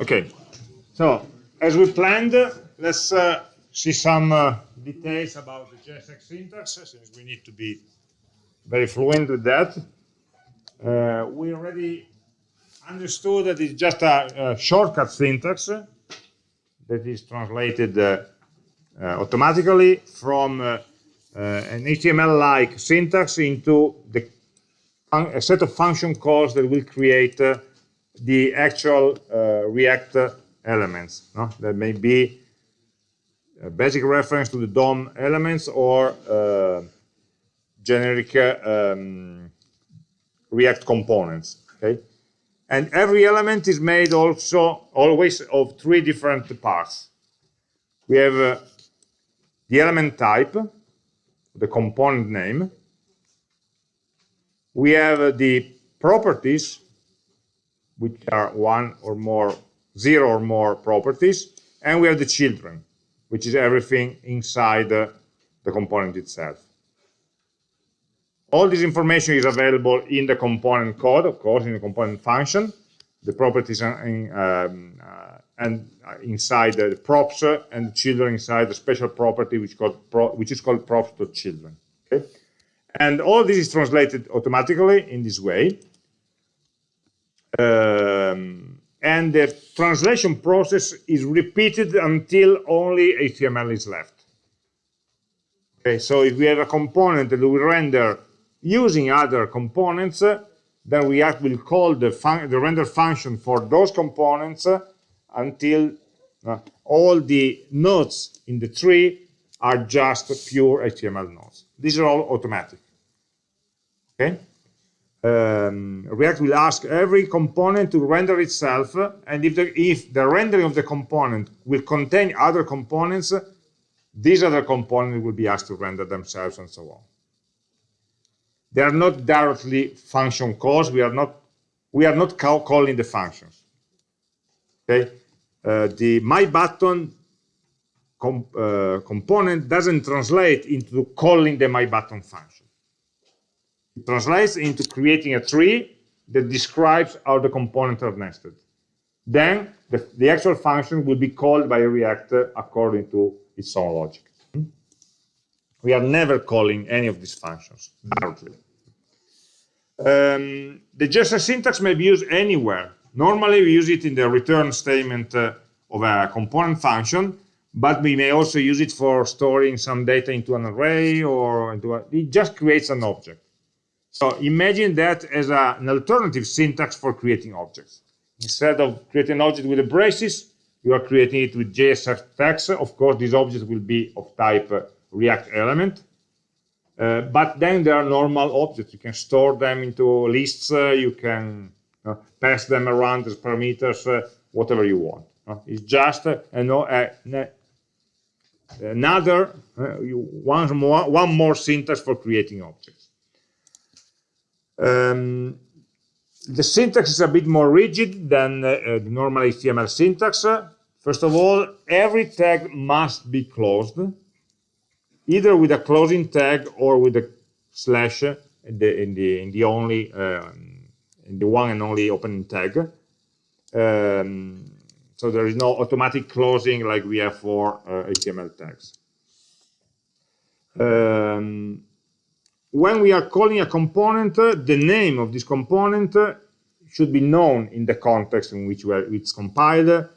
Okay, so as we planned, let's uh, see some uh, details about the JSX syntax, since we need to be very fluent with that. Uh, we already understood that it's just a, a shortcut syntax that is translated uh, uh, automatically from uh, an HTML-like syntax into the a set of function calls that will create the actual uh, React elements. No? That may be a basic reference to the DOM elements or uh, generic um, React components. Okay, and every element is made also always of three different parts. We have uh, the element type, the component name, we have the properties, which are one or more, zero or more properties, and we have the children, which is everything inside the, the component itself. All this information is available in the component code, of course, in the component function. The properties in, um, uh, and uh, inside the props uh, and the children inside the special property which, pro, which is called props.children. Okay? And all this is translated automatically in this way. Um, and the translation process is repeated until only HTML is left. Okay, so if we have a component that we render using other components, then React will call the, the render function for those components until uh, all the nodes in the tree are just pure HTML nodes. These are all automatic. Okay? Um, React will ask every component to render itself, and if the, if the rendering of the component will contain other components, these other components will be asked to render themselves and so on. They are not directly function calls. We are not we are not call, calling the functions. Okay, uh, the my button uh, component doesn't translate into calling the my button function. It translates into creating a tree that describes how the components are nested. Then the, the actual function will be called by React according to its own logic. We are never calling any of these functions directly. Um, the JSX syntax may be used anywhere. Normally, we use it in the return statement uh, of a component function, but we may also use it for storing some data into an array or into a, it just creates an object. So imagine that as a, an alternative syntax for creating objects. Instead of creating an object with the braces, you are creating it with JSX text. Of course, this object will be of type uh, React element. Uh, but then there are normal objects. You can store them into lists. Uh, you can uh, pass them around as parameters, uh, whatever you want. it's just another one more one more syntax for creating objects. Um, the syntax is a bit more rigid than uh, the normal HTML syntax. First of all, every tag must be closed, either with a closing tag or with a slash in the in the, in the only um, in the one and only opening tag. Um, so there is no automatic closing like we have for uh, HTML tags. Um, when we are calling a component, uh, the name of this component uh, should be known in the context in which it's compiled.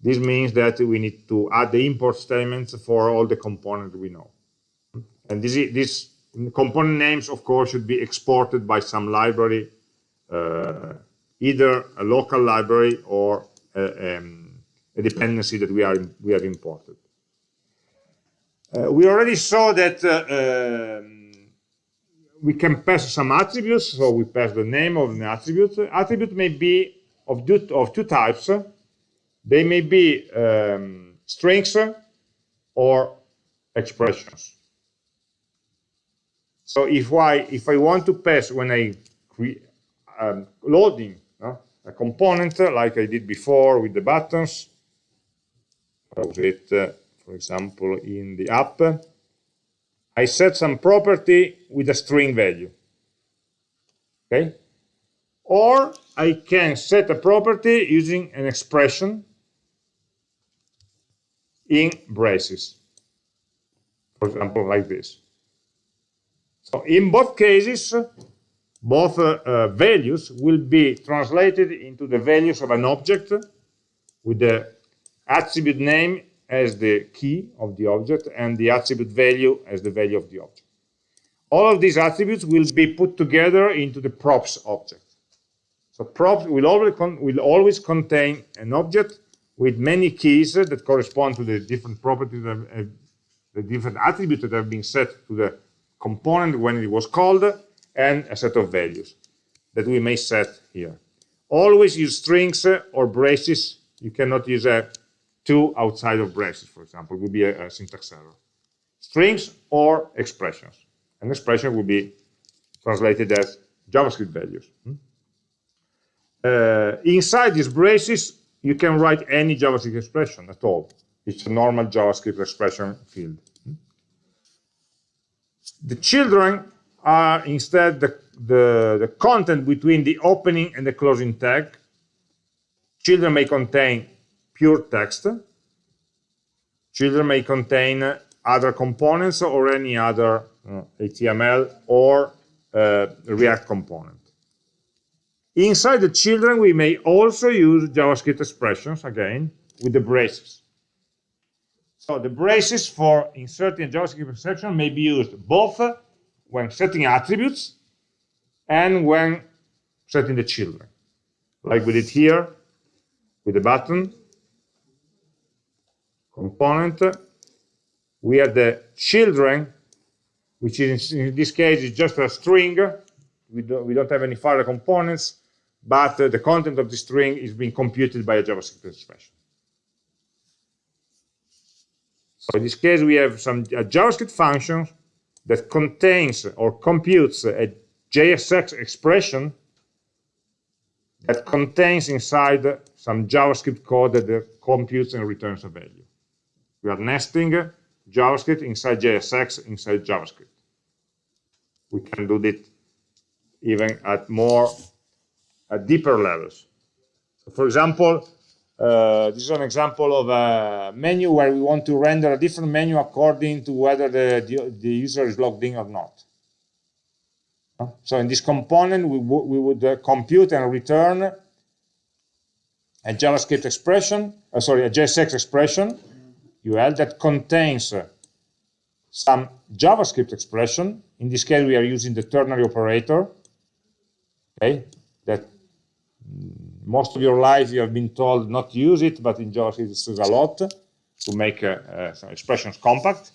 This means that we need to add the import statements for all the components we know. And this, this component names, of course, should be exported by some library, uh, either a local library or a, um, a dependency that we, are, we have imported. Uh, we already saw that uh, um, we can pass some attributes, so we pass the name of an attribute. Attribute may be of, two, of two types. They may be um, strings or expressions. So if I if I want to pass when I um, loading a component like I did before with the buttons, browse it, uh, for example, in the app, I set some property with a string value. Okay? Or I can set a property using an expression in braces. For example, like this. So in both cases, both uh, uh, values will be translated into the values of an object with the attribute name as the key of the object and the attribute value as the value of the object. All of these attributes will be put together into the props object. So props will always, will always contain an object with many keys that correspond to the different properties, uh, the different attributes that have been set to the component when it was called, and a set of values that we may set here. Always use strings or braces. You cannot use a two outside of braces, for example, would be a, a syntax error. Strings or expressions. An expression would be translated as JavaScript values. Hmm? Uh, inside these braces, you can write any JavaScript expression at all. It's a normal JavaScript expression field. Hmm? The children are instead the, the, the content between the opening and the closing tag. Children may contain pure text. Children may contain other components or any other uh, HTML or uh, React component. Inside the children, we may also use JavaScript expressions, again, with the braces. So the braces for inserting a JavaScript expression may be used both when setting attributes and when setting the children, like we did here with the button component. We have the children, which is in this case is just a string. We don't, we don't have any further components, but the content of the string is being computed by a JavaScript expression. So in this case, we have some JavaScript function that contains or computes a JSX expression that contains inside some JavaScript code that computes and returns a value. We are nesting JavaScript inside JSX inside JavaScript. We can do it even at more at deeper levels. For example, uh, this is an example of a menu where we want to render a different menu according to whether the, the, user is logged in or not. So in this component, we, we would uh, compute and return a JavaScript expression, uh, sorry, a JSX expression, UL, that contains uh, some JavaScript expression. In this case, we are using the ternary operator, okay, that most of your life you have been told not to use it, but in JavaScript it's a lot to make uh, uh, some expressions compact.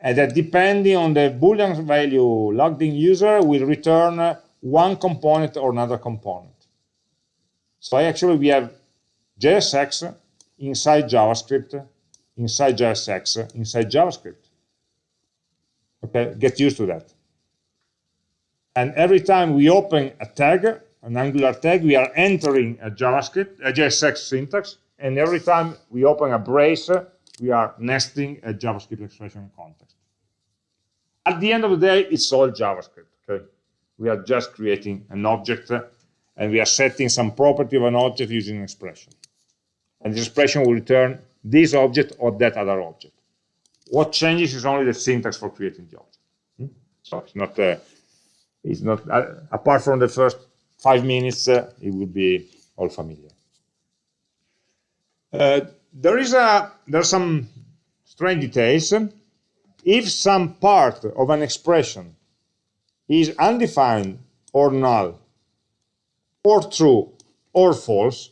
And that depending on the Boolean value logged in user will return uh, one component or another component. So actually we have JSX inside JavaScript, inside JSX, inside JavaScript. Okay, get used to that. And every time we open a tag, an Angular tag, we are entering a JavaScript, a JSX syntax, and every time we open a brace, we are nesting a JavaScript expression context. At the end of the day, it's all JavaScript, okay? We are just creating an object, and we are setting some property of an object using an expression. And the expression will return this object or that other object. What changes is only the syntax for creating the object. Hmm? So it's not, uh, it's not uh, apart from the first five minutes, uh, it will be all familiar. Uh, there is a there are some strange details. If some part of an expression is undefined or null, or true or false,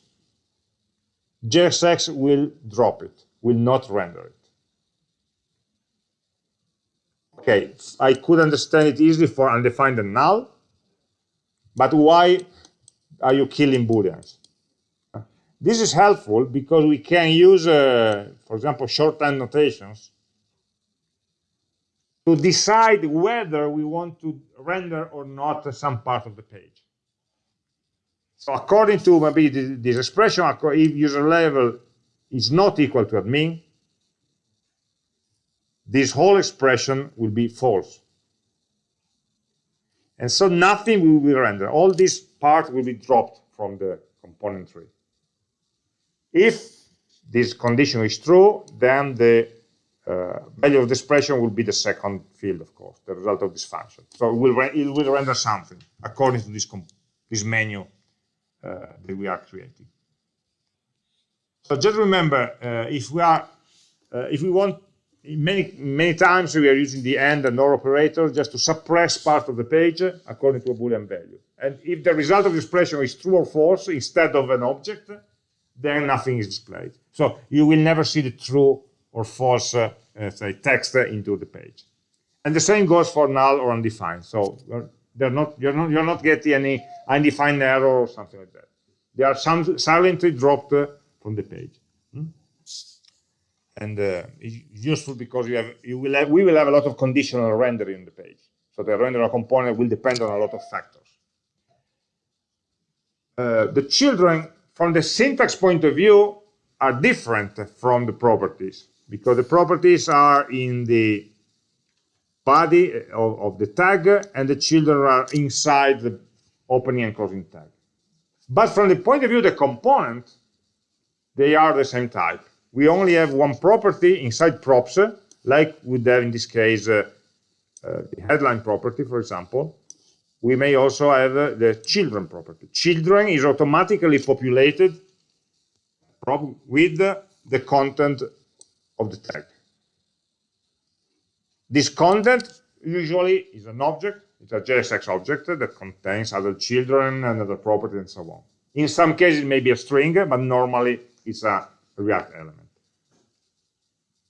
JSX will drop it, will not render it. Okay, I could understand it easily for undefined and null, but why are you killing booleans? This is helpful because we can use, uh, for example, shorthand notations to decide whether we want to render or not some part of the page. So according to maybe this expression, if user level is not equal to admin, this whole expression will be false. And so nothing will be rendered. All this part will be dropped from the component tree. If this condition is true, then the uh, value of the expression will be the second field, of course, the result of this function. So it will, it will render something according to this, this menu that we are creating. So just remember, uh, if we are, uh, if we want, many many times we are using the AND and OR operator just to suppress part of the page according to a Boolean value. And if the result of the expression is true or false instead of an object, then nothing is displayed. So you will never see the true or false uh, uh, say text into the page. And the same goes for null or undefined. So they're not you're not you're not getting any undefined error or something like that. They are some, silently dropped uh, from the page. Hmm? And uh, it's useful because you have you will have we will have a lot of conditional rendering in the page. So the render component will depend on a lot of factors. Uh, the children, from the syntax point of view, are different from the properties because the properties are in the body of, of, the tag and the children are inside the opening and closing tag. But from the point of view of the component, they are the same type. We only have one property inside props, like would have in this case uh, uh, the headline property, for example. We may also have uh, the children property. Children is automatically populated with the content of the tag. This content usually is an object, it's a JSX object that contains other children and other properties and so on. In some cases, it may be a string, but normally it's a React element.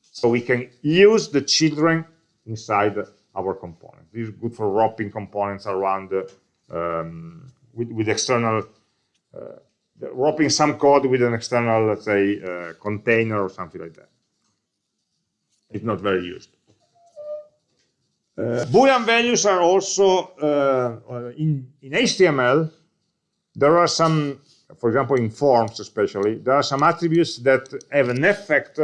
So we can use the children inside our component. This is good for wrapping components around um, with, with, external uh, wrapping some code with an external, let's say, uh, container or something like that. It's not very used. Uh, Boolean values are also, uh, in, in HTML, there are some, for example, in forms especially, there are some attributes that have an effect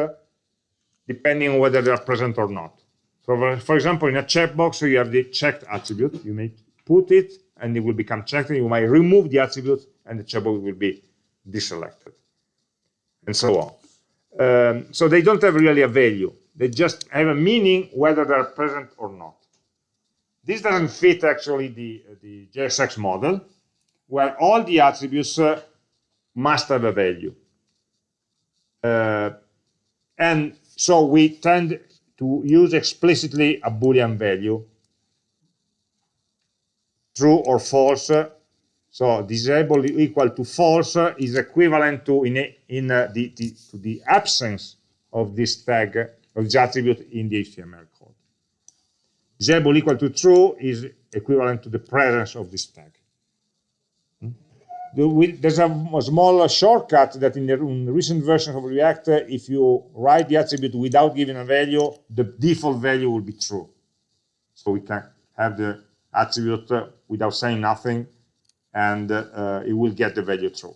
depending on whether they are present or not. So, for example, in a checkbox, you have the checked attribute. You may put it, and it will become checked. And you might remove the attribute, and the checkbox will be deselected, and so on. Um, so they don't have really a value. They just have a meaning whether they're present or not. This doesn't fit actually the, the JSX model, where all the attributes uh, must have a value. Uh, and so we tend to use explicitly a Boolean value, true or false, so disable equal to false is equivalent to in, a, in a, the, the, to the absence of this tag of the attribute in the HTML code. Disable equal to true is equivalent to the presence of this tag. Hmm? There's a, small shortcut that in the recent versions of React, if you write the attribute without giving a value, the default value will be true. So we can have the attribute without saying nothing, and uh, it will get the value true.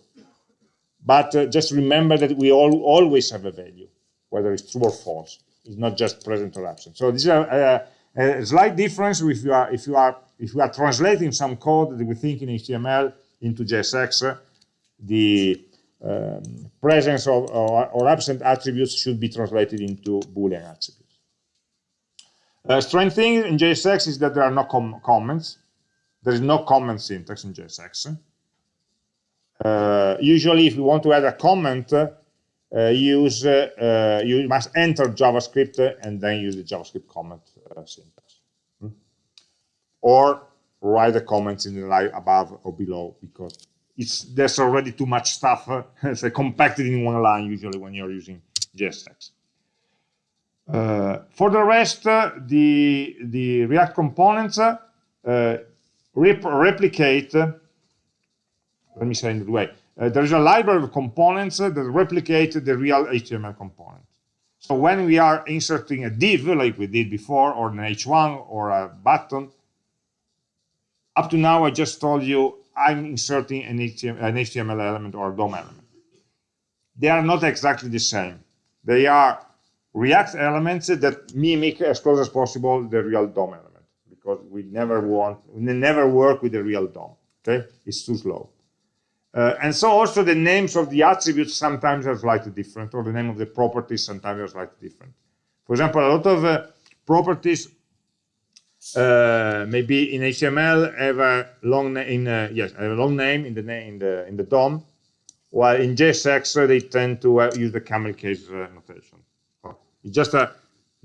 But uh, just remember that we all, always have a value, whether it's true or false. It's not just present or absent. So this is a, a, a slight difference if you are if you are if you are translating some code that we think in HTML into JSX, the um, presence of or, or, absent attributes should be translated into Boolean attributes. Uh, strange thing in JSX is that there are no com comments. There is no comment syntax in JSX. Uh, usually, if you want to add a comment, uh, use uh, you must enter JavaScript and then use the JavaScript comment uh, syntax. Hmm? Or write the comments in the line above or below because it's there's already too much stuff uh, compacted in one line usually when you're using JSX. Uh, for the rest, uh, the the React components uh, rep replicate, let me say in the way, uh, there is a library of components that replicate the real HTML component. So when we are inserting a div, like we did before, or an h1 or a button, up to now I just told you I'm inserting an HTML, element or a DOM element. They are not exactly the same. They are React elements that mimic as close as possible the real DOM element because we never want, we never work with the real DOM. Okay, it's too slow. Uh, and so also the names of the attributes sometimes are slightly different, or the name of the properties sometimes are slightly different. For example, a lot of uh, properties uh, maybe in HTML have a long name. Uh, yes, a long name in the name in the in the DOM, while in JSX they tend to uh, use the camel case uh, notation. It's just a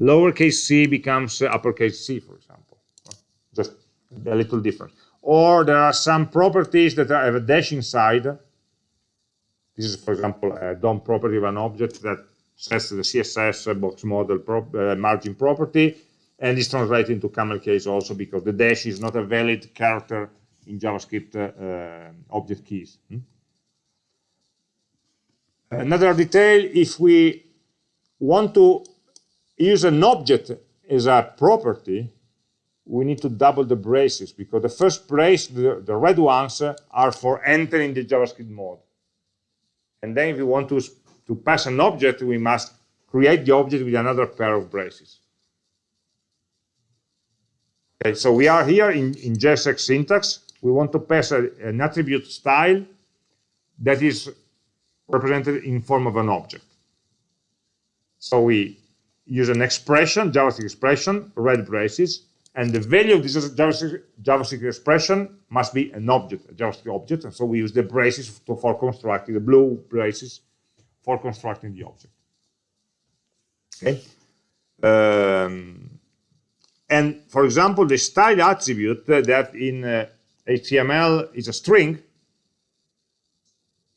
lowercase c becomes uppercase c, for example. Just a little different. Or there are some properties that have a dash inside. This is, for example, a DOM property of an object that sets the CSS box model uh, margin property and is translated into camel case also because the dash is not a valid character in JavaScript uh, object keys. Hmm? Another detail, if we want to use an object as a property, we need to double the braces because the first brace, the, the red ones, uh, are for entering the JavaScript mode. And then if we want to, to pass an object, we must create the object with another pair of braces. Okay, so we are here in, in JSX syntax. We want to pass a, an attribute style that is represented in form of an object. So we use an expression, JavaScript expression, red braces, and the value of this JavaScript, expression must be an object, a JavaScript object, and so we use the braces to, for constructing, the blue braces for constructing the object. Okay. Um, and for example, the style attribute that in uh, HTML is a string,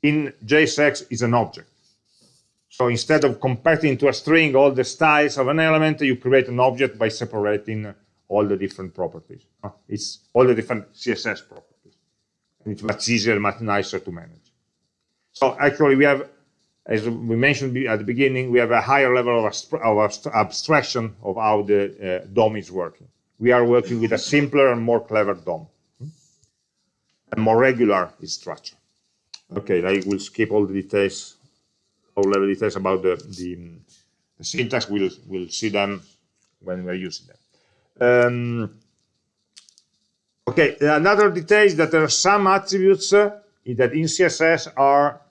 in JSX is an object. So instead of compacting into a string all the styles of an element, you create an object by separating all the different properties. It's all the different CSS properties. And it's much easier, much nicer to manage. So actually we have, as we mentioned at the beginning, we have a higher level of, of abstraction of how the uh, DOM is working. We are working with a simpler and more clever DOM. And more regular structure. Okay, I will skip all the details, all level details about the, the, the syntax. We'll, we'll see them when we're using them. Um, okay, another detail is that there are some attributes uh, that in CSS are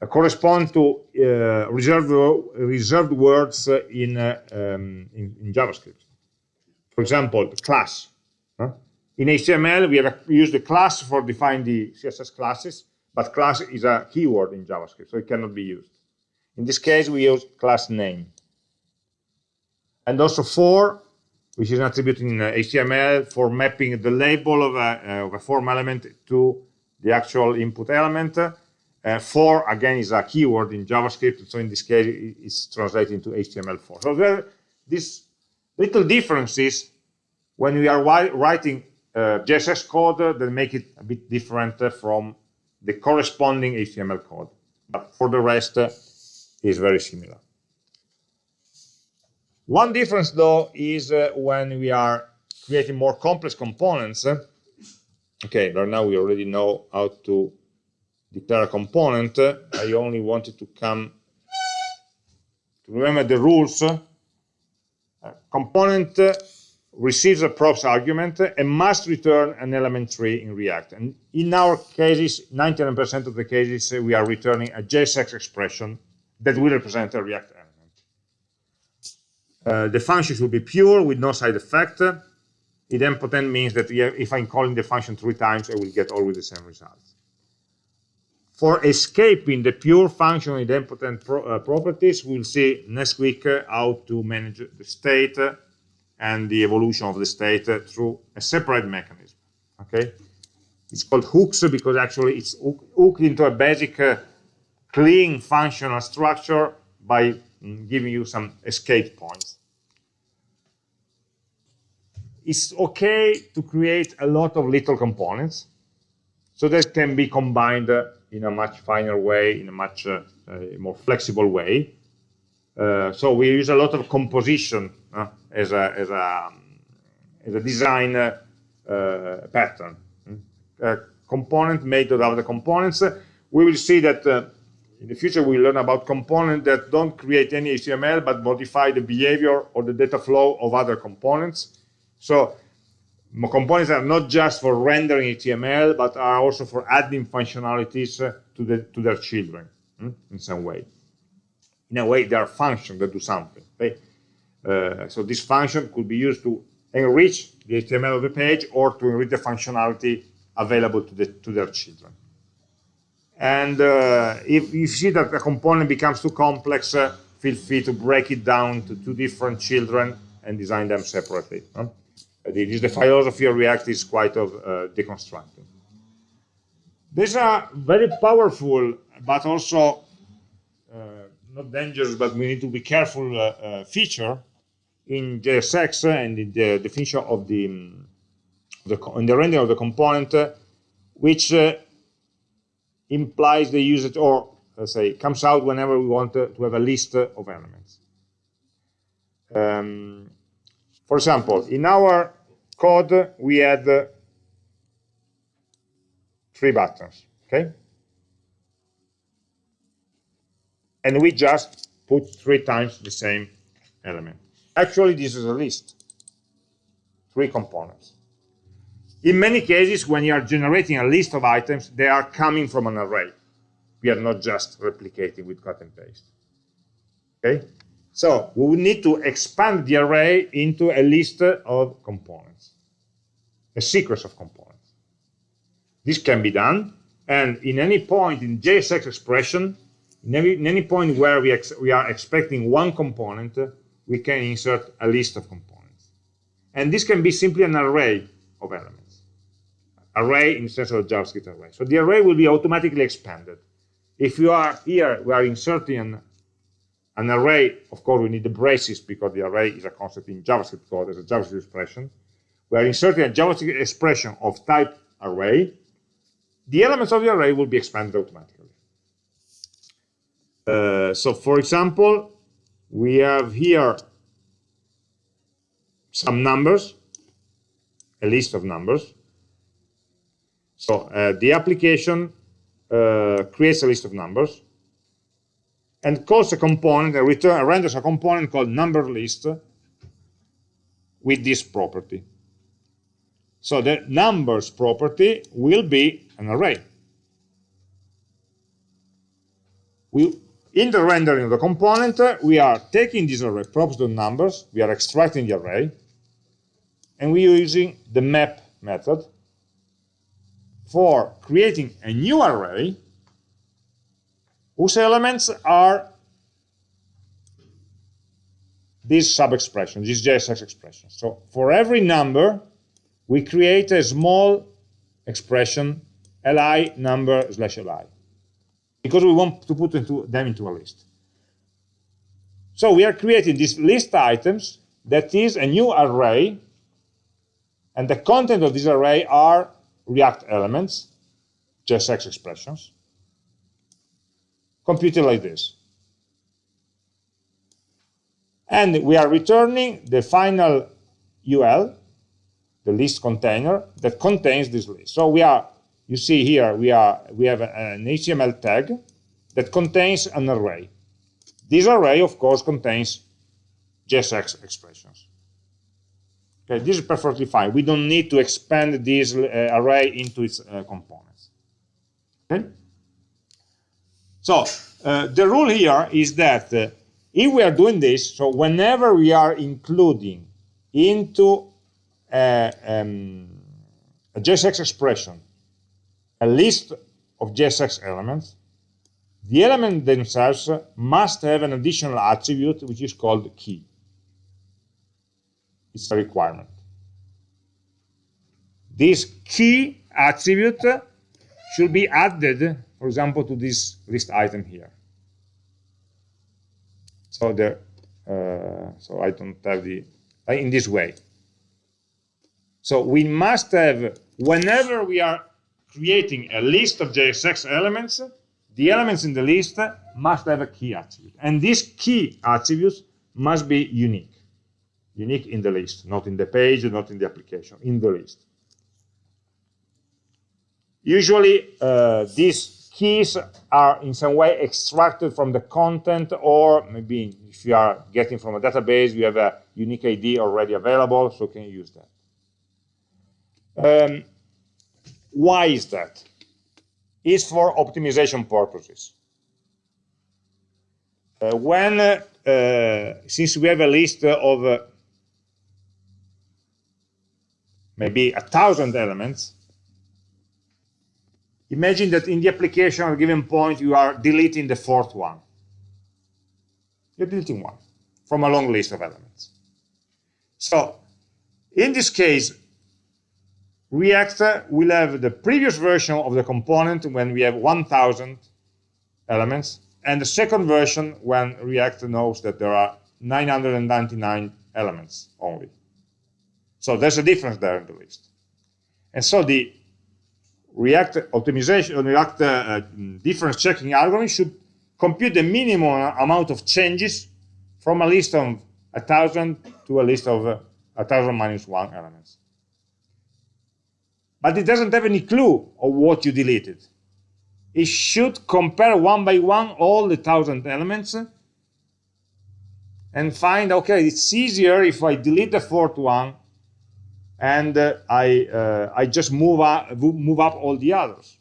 uh, correspond to uh, reserved reserved words uh, in, uh, um, in, in JavaScript. For example, class. Huh? In HTML, we have used the class for defining the CSS classes but class is a keyword in JavaScript, so it cannot be used. In this case, we use class name. And also for, which is an attribute in HTML for mapping the label of a, uh, of a form element to the actual input element. Uh, for, again, is a keyword in JavaScript, so in this case, it's translated into htmlFor. So there are these little differences when we are writing uh, JSX code that make it a bit different from the corresponding HTML code. But for the rest, uh, is very similar. One difference, though, is uh, when we are creating more complex components. Uh, okay, right now we already know how to declare a component. I only wanted to come to remember the rules. Uh, component receives a props argument and must return an element tree in React. And in our cases, 99% of the cases, we are returning a JSX expression that will represent a React. Uh, the function should be pure with no side effect. Idempotent means that if I'm calling the function three times, I will get always the same results. For escaping the pure function idempotent pro uh, properties, we'll see next week uh, how to manage the state and the evolution of the state through a separate mechanism. Okay, it's called hooks because actually it's hooked into a basic uh, clean functional structure by giving you some escape points. It's okay to create a lot of little components so that can be combined uh, in a much finer way, in a much uh, uh more flexible way. Uh, so we use a lot of composition uh, as, a, as, a, as a design uh, pattern. Hmm? A component made out of the components. We will see that in the future we will learn about components that don't create any HTML but modify the behavior or the data flow of other components. So components are not just for rendering HTML, but are also for adding functionalities uh, to, the, to their children hmm, in some way. In a way, they are functions that do something. Uh, so this function could be used to enrich the HTML of the page or to enrich the functionality available to, the, to their children. And uh, if, you see that a component becomes too complex, uh, feel free to break it down to two different children and design them separately. Huh? The philosophy of React is quite of uh, deconstructing. There's a very powerful, but also uh, not dangerous, but we need to be careful uh, uh feature in JSX and in the definition of the, um, the in the rendering of the component, uh, which uh, implies the usage or let's say comes out whenever we want to, to have a list of elements. Um, for example, in our code, we had uh, three buttons, okay? And we just put three times the same element. Actually, this is a list, three components. In many cases, when you are generating a list of items, they are coming from an array. We are not just replicating with cut and paste. Okay? So we will need to expand the array into a list of components, a sequence of components. This can be done, and in any point in JSX expression, in any, in any point where we, we are expecting one component, we can insert a list of components. And this can be simply an array of elements. Array in sense of a JavaScript array. So the array will be automatically expanded. If you are here, we are inserting an an array, of course, we need the braces because the array is a concept in JavaScript code as a JavaScript expression. We are inserting a JavaScript expression of type array. The elements of the array will be expanded automatically. Uh, so, for example, we have here some numbers, a list of numbers. So uh, the application uh, creates a list of numbers and calls a component, a return, renders a component called number list with this property. So the numbers property will be an array. We, in the rendering of the component, we are taking this array, props numbers, we are extracting the array, and we are using the map method for creating a new array whose elements are these sub-expressions, these JSX expressions. So for every number, we create a small expression, li number slash li, because we want to put into, them into a list. So we are creating this list items that is a new array, and the content of this array are React elements, JSX expressions, computed like this. And we are returning the final UL, the list container, that contains this list. So we are, you see here, we are we have an HTML tag that contains an array. This array, of course, contains JSX expressions. Okay, this is perfectly fine. We don't need to expand this uh, array into its uh, components. Okay? So uh, the rule here is that uh, if we are doing this, so whenever we are including into a, um, a JSX expression a list of JSX elements, the elements themselves must have an additional attribute which is called key. It's a requirement. This key attribute should be added for example, to this list item here. So the uh, so I don't have the uh, in this way. So we must have whenever we are creating a list of JSX elements, the elements in the list must have a key attribute, and these key attributes must be unique, unique in the list, not in the page, not in the application, in the list. Usually, uh, this keys are in some way extracted from the content or maybe if you are getting from a database, you have a unique ID already available, so can you use that. Um, why is that? It's for optimization purposes. Uh, when, uh, uh, since we have a list of maybe a thousand elements, imagine that in the application at a given point you are deleting the fourth one. You're deleting one from a long list of elements. So in this case, React will have the previous version of the component when we have 1,000 elements, and the second version when React knows that there are 999 elements only. So there's a difference there in the list. And so the React optimization, React uh, difference checking algorithm should compute the minimum amount of changes from a list of a 1,000 to a list of uh, 1,000 minus 1 elements but it doesn't have any clue of what you deleted. It should compare one by one all the thousand elements and find, okay, it's easier if I delete the fourth one and uh, I, uh, I just move up, move up all the others.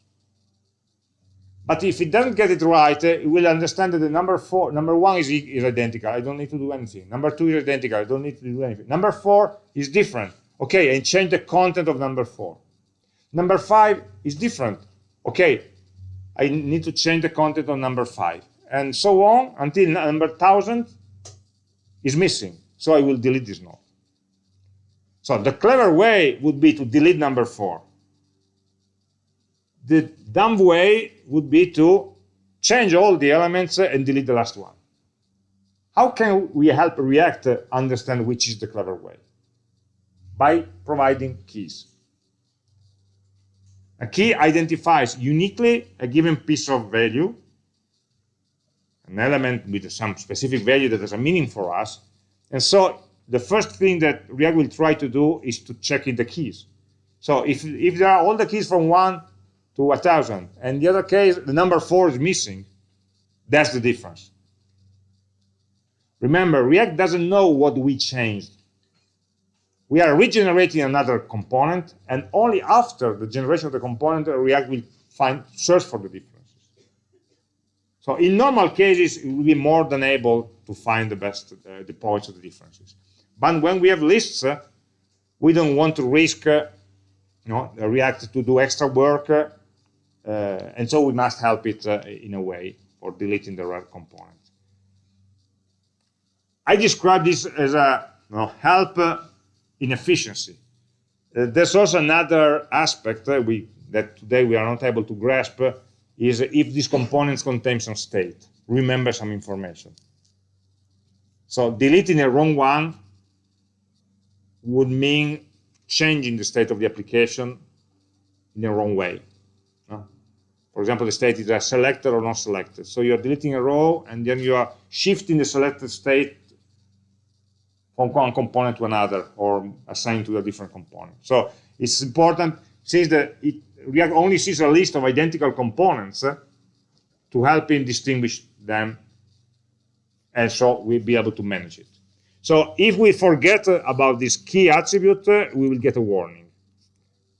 But if it doesn't get it right, it will understand that the number four, number one is, is identical. I don't need to do anything. Number two is identical. I don't need to do anything. Number four is different. Okay, and change the content of number four. Number five is different. Okay, I need to change the content of number five. And so on until number 1000 is missing. So I will delete this node. So the clever way would be to delete number four. The dumb way would be to change all the elements and delete the last one. How can we help React understand which is the clever way? By providing keys. A key identifies uniquely a given piece of value, an element with some specific value that has a meaning for us. And so the first thing that React will try to do is to check in the keys. So if, if there are all the keys from 1 to 1,000, and the other case, the number 4 is missing, that's the difference. Remember, React doesn't know what we changed we are regenerating another component, and only after the generation of the component, React will find search for the differences. So in normal cases, it will be more than able to find the best uh, the points of the differences. But when we have lists, uh, we don't want to risk uh, you know, React to do extra work, uh, and so we must help it uh, in a way for deleting the right component. I describe this as a you know, help uh, inefficiency. Uh, there's also another aspect uh, we, that today we are not able to grasp uh, is if these components contain some state, remember some information. So deleting a wrong one would mean changing the state of the application in the wrong way. For example, the state is a selected or not selected. So you're deleting a row and then you are shifting the selected state from one component to another or assigned to a different component. So it's important since the it, React only sees a list of identical components uh, to help him distinguish them and so we'll be able to manage it. So if we forget about this key attribute, uh, we will get a warning.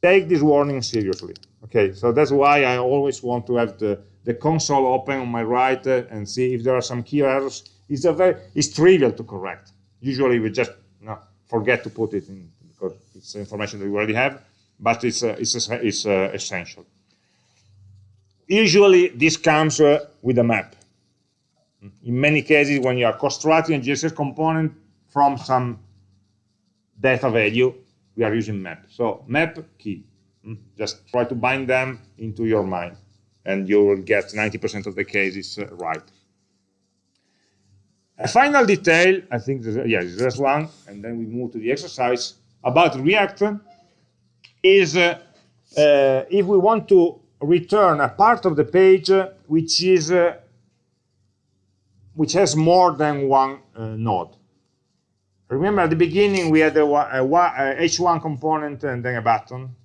Take this warning seriously. Okay, so that's why I always want to have the, the console open on my right uh, and see if there are some key errors. It's, a very, it's trivial to correct usually we just you know, forget to put it in because it's information that we already have, but it's, uh, it's, uh, it's uh, essential. Usually this comes with a map. In many cases, when you are constructing a JSX component from some data value, we are using map. So map key. Hmm? Just try to bind them into your mind, and you will get 90% of the cases uh, right. A final detail, I think, there's, yeah, there's one, and then we move to the exercise about React is uh, uh, if we want to return a part of the page uh, which is uh, which has more than one uh, node. Remember at the beginning we had a, a, a h1 component and then a button,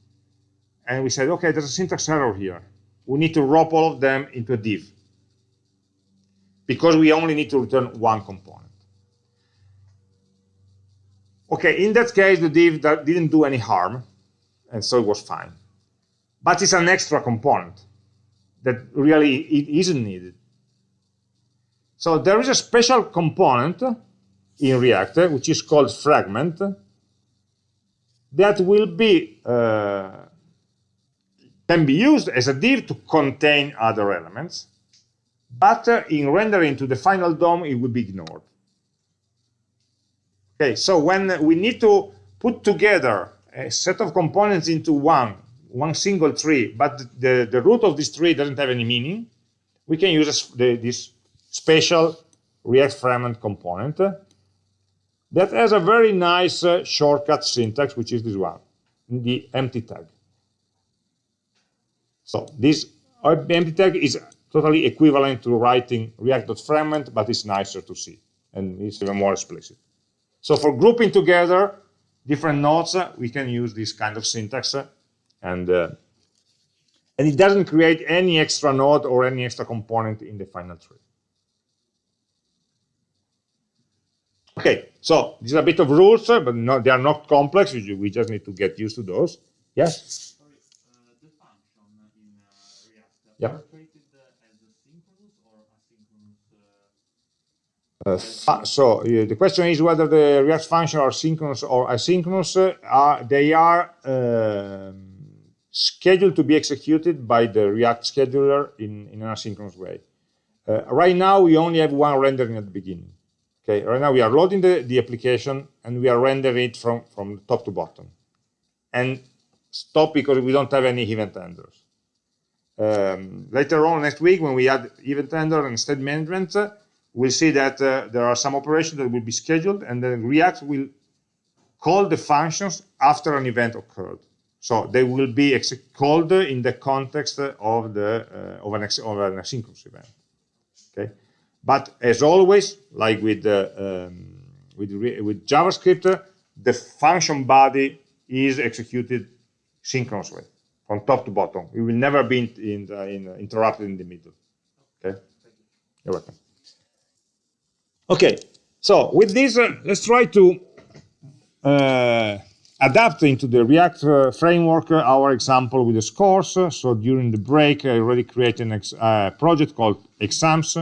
and we said, okay, there's a syntax error here. We need to wrap all of them into a div because we only need to return one component. Okay, in that case, the div didn't do any harm. And so it was fine. But it's an extra component that really it isn't needed. So there is a special component in React, which is called fragment, that will be uh, can be used as a div to contain other elements, but uh, in rendering to the final DOM, it will be ignored. Okay, so when we need to put together a set of components into one, one single tree, but the, the root of this tree doesn't have any meaning, we can use the, this special React fragment component that has a very nice uh, shortcut syntax, which is this one, the empty tag. So this empty tag is totally equivalent to writing react.fragment, but it's nicer to see, and it's even more explicit. So for grouping together different nodes, uh, we can use this kind of syntax, uh, and uh, and it doesn't create any extra node or any extra component in the final tree. Okay, so these are a bit of rules, but no, they are not complex. We just need to get used to those. Yes? Sorry, uh, the function in uh, React yeah. are treated as synchronous or asynchronous? Uh, so uh, the question is whether the React functions are synchronous or asynchronous. Uh, they are um, scheduled to be executed by the React scheduler in, in an asynchronous way. Uh, right now, we only have one rendering at the beginning. Okay, right now we are loading the, the application and we are rendering it from, from top to bottom. And stop because we don't have any event handlers. Um, later on next week, when we add event handler and state management, uh, we'll see that uh, there are some operations that will be scheduled and then React will call the functions after an event occurred. So they will be called in the context of, the, uh, of, an, of an asynchronous event. But as always, like with, um, with, with JavaScript, the function body is executed synchronously from top to bottom. It will never be in, in, in, interrupted in the middle. Okay, you're welcome. Okay, so with this, uh, let's try to uh, adapt into the React uh, framework uh, our example with the scores. So during the break, I already created a uh, project called exams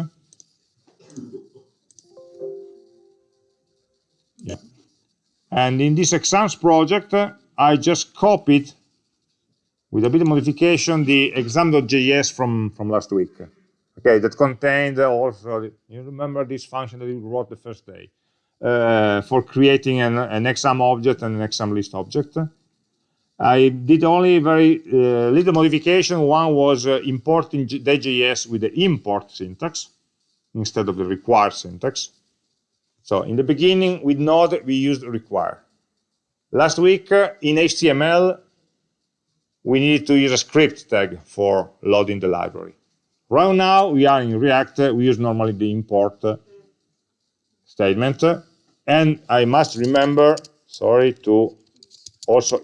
And in this exams project, I just copied with a bit of modification the exam.js from, from last week. Okay, that contained also, you remember this function that we wrote the first day uh, for creating an, an exam object and an exam list object. I did only very uh, little modification. One was uh, importing dayjs with the import syntax instead of the require syntax. So in the beginning, with Node, we used require. Last week, in HTML, we needed to use a script tag for loading the library. Right now, we are in React. We use normally the import statement. And I must remember, sorry, to also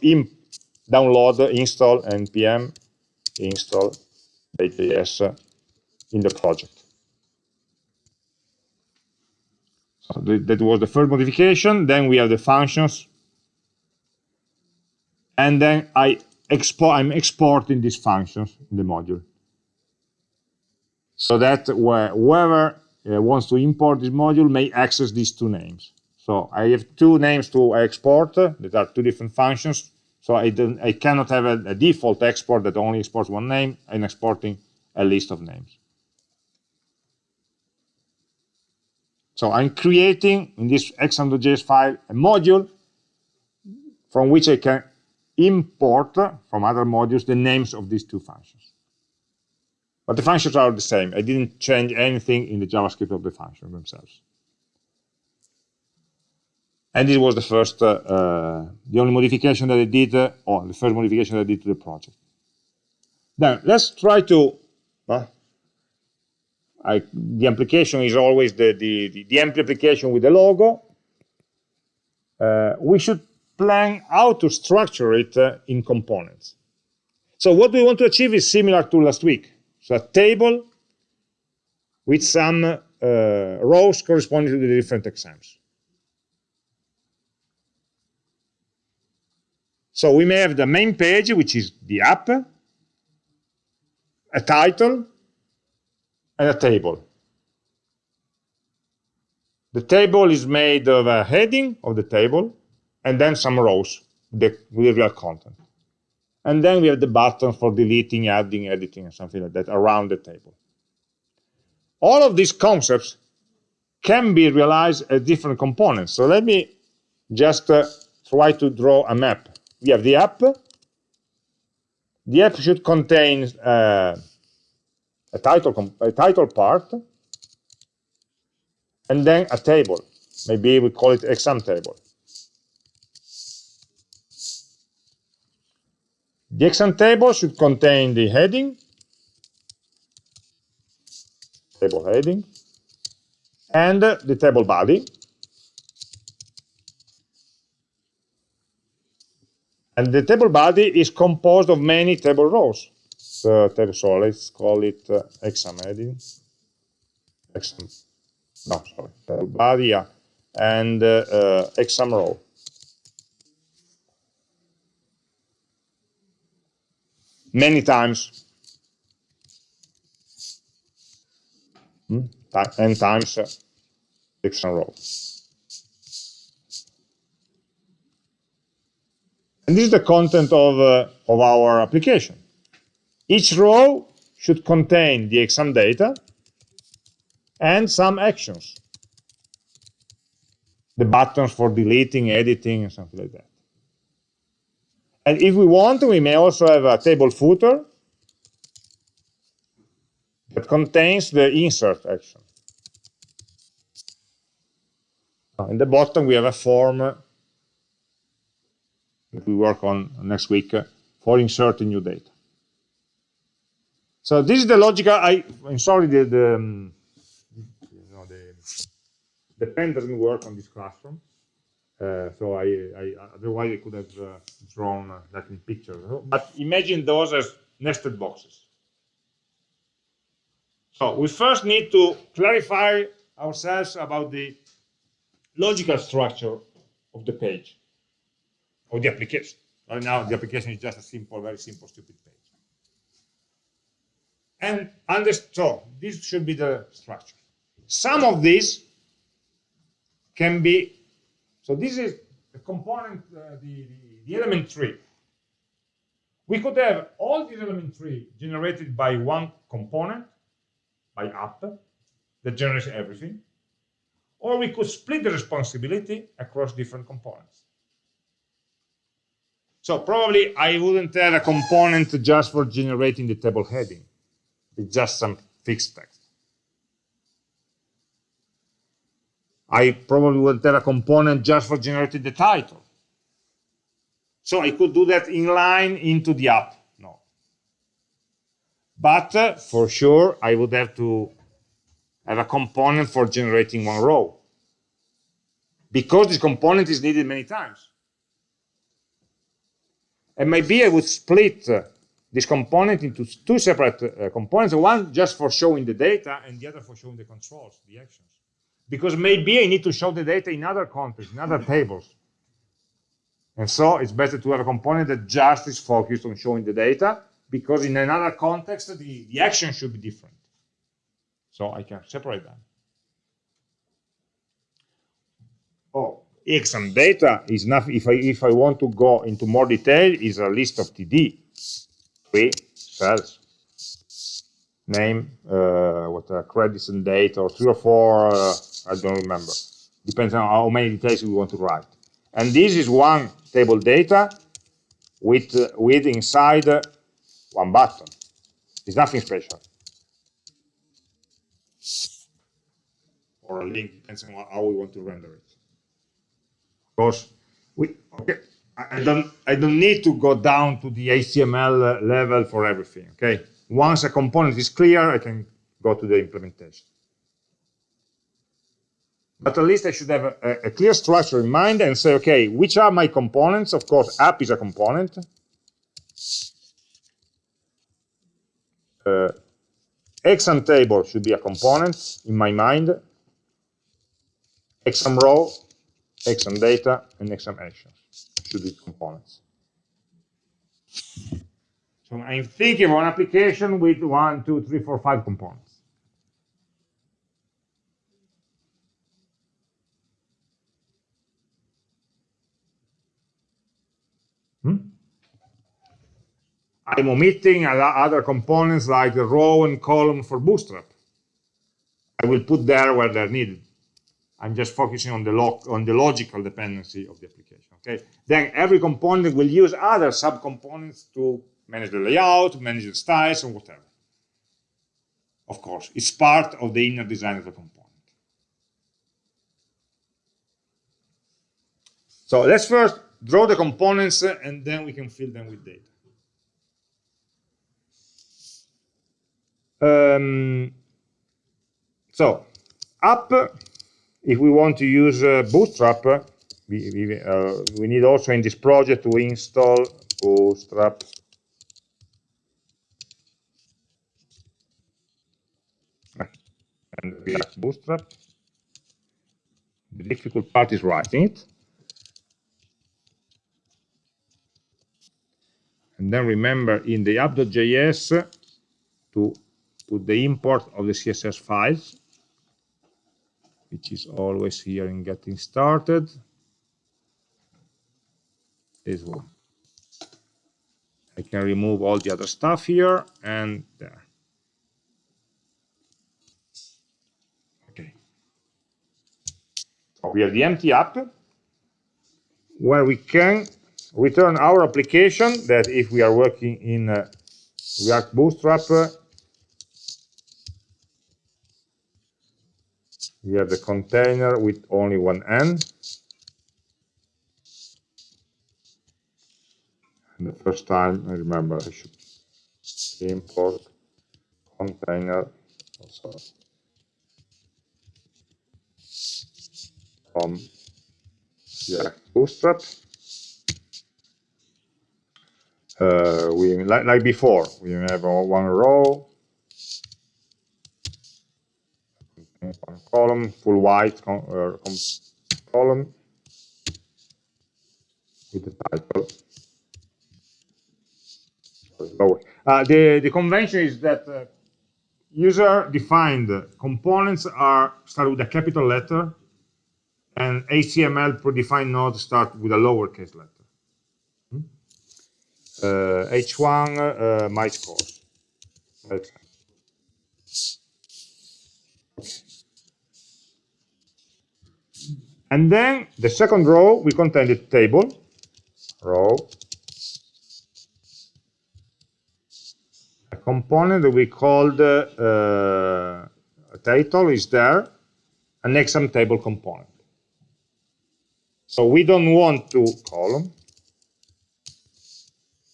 download, install npm install JS in the project. So that was the first modification. Then we have the functions. And then I export, I'm exporting these functions in the module. So that whoever uh, wants to import this module may access these two names. So I have two names to export uh, that are two different functions. So I, I cannot have a, a default export that only exports one name. I'm exporting a list of names. So I'm creating in this exam.js file a module from which I can import from other modules the names of these two functions. But the functions are the same. I didn't change anything in the JavaScript of the functions themselves. And this was the first, uh, uh, the only modification that I did, uh, or the first modification that I did to the project. Then let's try to I, the application is always the, the, the, the empty application with the logo. Uh, we should plan how to structure it uh, in components. So what we want to achieve is similar to last week. So a table with some uh, rows corresponding to the different exams. So we may have the main page, which is the app, a title, and a table. The table is made of a heading of the table, and then some rows the, with real content. And then we have the button for deleting, adding, editing, and something like that around the table. All of these concepts can be realized as different components. So let me just uh, try to draw a map. We have the app. The app should contain uh, a title, a title part, and then a table. Maybe we call it exam table. The exam table should contain the heading, table heading, and the table body. And the table body is composed of many table rows. So, so let's call it uh, exam heading. Exam, no, sorry, body, and uh, uh, exam row. Many times. Hmm? n times uh, exam row. And this is the content of, uh, of our application. Each row should contain the exam data and some actions. The buttons for deleting, editing, and something like that. And if we want, we may also have a table footer that contains the insert action. Uh, in the bottom, we have a form that we work on next week uh, for inserting new data. So this is the logical. I, I'm sorry, the the, um, you know, the, the pen doesn't work on this classroom. Uh, so I, I, otherwise I could have uh, drawn uh, that in pictures. But imagine those as nested boxes. So we first need to clarify ourselves about the logical structure of the page, of the application. Right now, the application is just a simple, very simple, stupid page. And so this should be the structure. Some of these can be, so this is the component, uh, the, the, the element tree. We could have all these element tree generated by one component, by app, that generates everything. Or we could split the responsibility across different components. So probably I wouldn't have a component just for generating the table heading. It's just some fixed text. I probably would have a component just for generating the title. So I could do that inline into the app. No. But uh, for sure, I would have to have a component for generating one row. Because this component is needed many times. And maybe I would split uh, this component into two separate uh, components, one just for showing the data and the other for showing the controls, the actions. Because maybe I need to show the data in other contexts, in other tables. And so it's better to have a component that just is focused on showing the data, because in another context, the, the action should be different. So I can separate them. Oh, exam data is nothing. If I if I want to go into more detail, is a list of TD, three cells, name, uh, what uh, credits and date, or three or four. Uh, I don't remember. Depends on how many details we want to write. And this is one table data with uh, with inside one button. It's nothing special. or a link, depends on how we want to render it. Of course, we okay. I don't I don't need to go down to the HTML level for everything. Okay, once a component is clear, I can go to the implementation. But at least I should have a, a clear structure in mind and say, okay, which are my components? Of course, app is a component. Uh, exam table should be a component in my mind exam row, exam data, and exam actions should these components. So I'm thinking of an application with one, two, three, four, five components. Hmm? I'm omitting other components like the row and column for Bootstrap. I will put there where they're needed. I'm just focusing on the, on the logical dependency of the application. Okay. Then every component will use other subcomponents to manage the layout, manage the styles, and whatever. Of course, it's part of the inner design of the component. So let's first draw the components, and then we can fill them with data. Um, so, up, if we want to use uh, Bootstrap, we, we, uh, we, need also in this project to install Bootstrap. And React Bootstrap. The difficult part is writing it. And then remember in the app.js to put the import of the CSS files, which is always here in getting started. This one. I can remove all the other stuff here and there. Okay. So we have the empty app where we can return our application that if we are working in uh, React Bootstrap we have the container with only one end. And the first time, I remember I should import container also from React Bootstrap. Uh, we like, like before, we have one row one column, full white uh, column with the title. Uh, the, the convention is that uh, user-defined components are start with a capital letter, and HTML predefined nodes start with a lowercase letter. Hmm? Uh, H1, uh, my scores. And then the second row will contain the table, row, component that we called uh, title is there, an exam table component. So we don't want to column.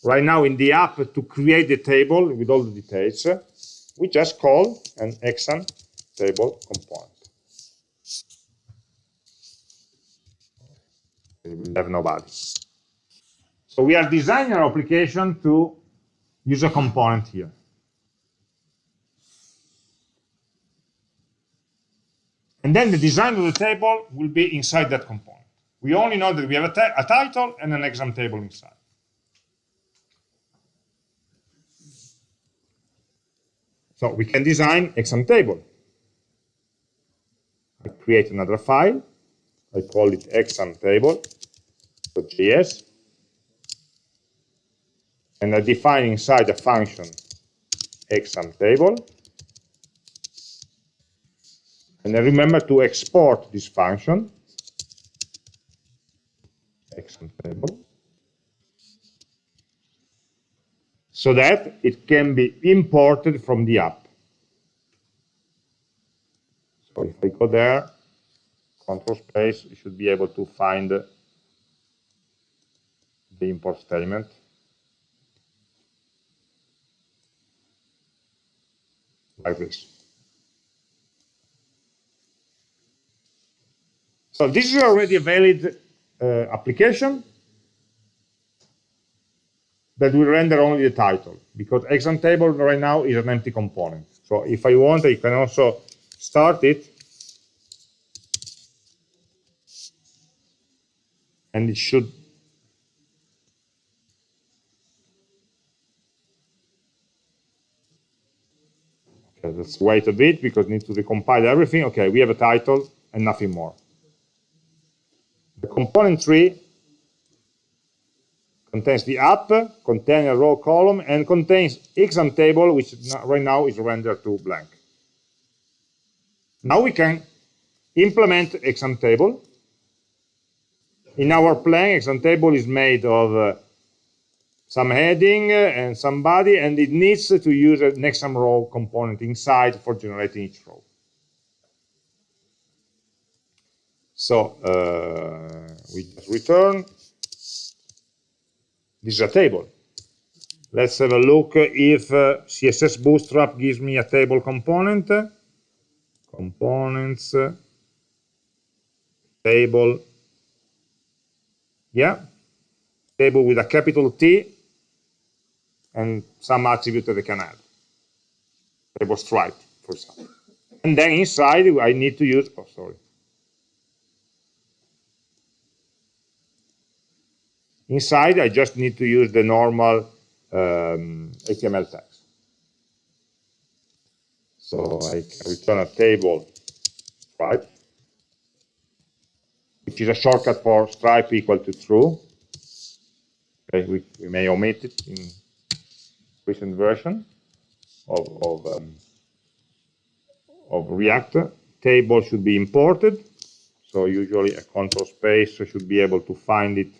Right now in the app to create the table with all the details, we just call an exam table component. we have nobody. So we are designing our application to use a component here. And then the design of the table will be inside that component. We only know that we have a, a title and an exam table inside. So we can design exam table. I create another file. I call it exam table. And I define inside a function exam table. And I remember to export this function, exam table, so that it can be imported from the app. So if I go there, control space, you should be able to find the import statement. Like this. So this is already a valid uh, application that will render only the title because exam table right now is an empty component. So if I want, I can also start it and it should let's wait a bit because we need to recompile everything. Okay, we have a title and nothing more. The component tree contains the app, contains a row column, and contains exam table, which right now is rendered to blank. Now we can implement exam table. In our plan, exam table is made of uh, some heading and some body, and it needs to use an exam row component inside for generating each row. So uh, we just return. This is a table. Let's have a look if uh, CSS Bootstrap gives me a table component. Components, table, yeah, table with a capital T and some attribute that I can add. was stripe, for example. And then inside I need to use, oh sorry, Inside, I just need to use the normal um, HTML tags. So I return a table stripe, which is a shortcut for stripe equal to true. Okay, we, we may omit it in recent version of, of, um, of React. Table should be imported. So usually a control space should be able to find it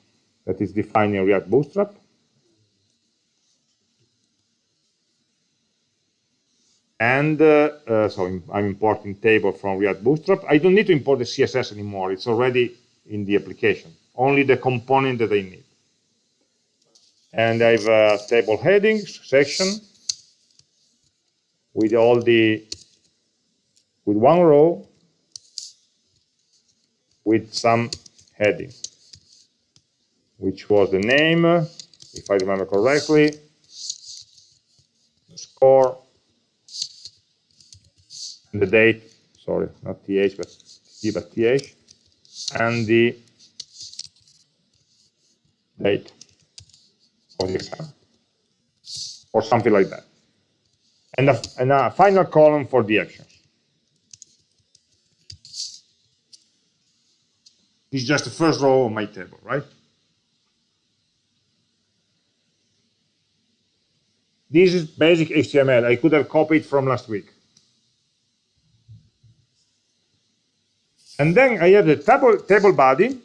that is defined in React Bootstrap. And uh, uh, so I'm importing table from React Bootstrap. I don't need to import the CSS anymore. It's already in the application. Only the component that I need. And I have a table headings section with all the with one row with some headings which was the name, if I remember correctly, the score, and the date, sorry, not th, but t, but th, and the date exam, or something like that. And a, and a final column for the actions. This is just the first row of my table, right? This is basic HTML. I could have copied from last week. And then I have the table, table body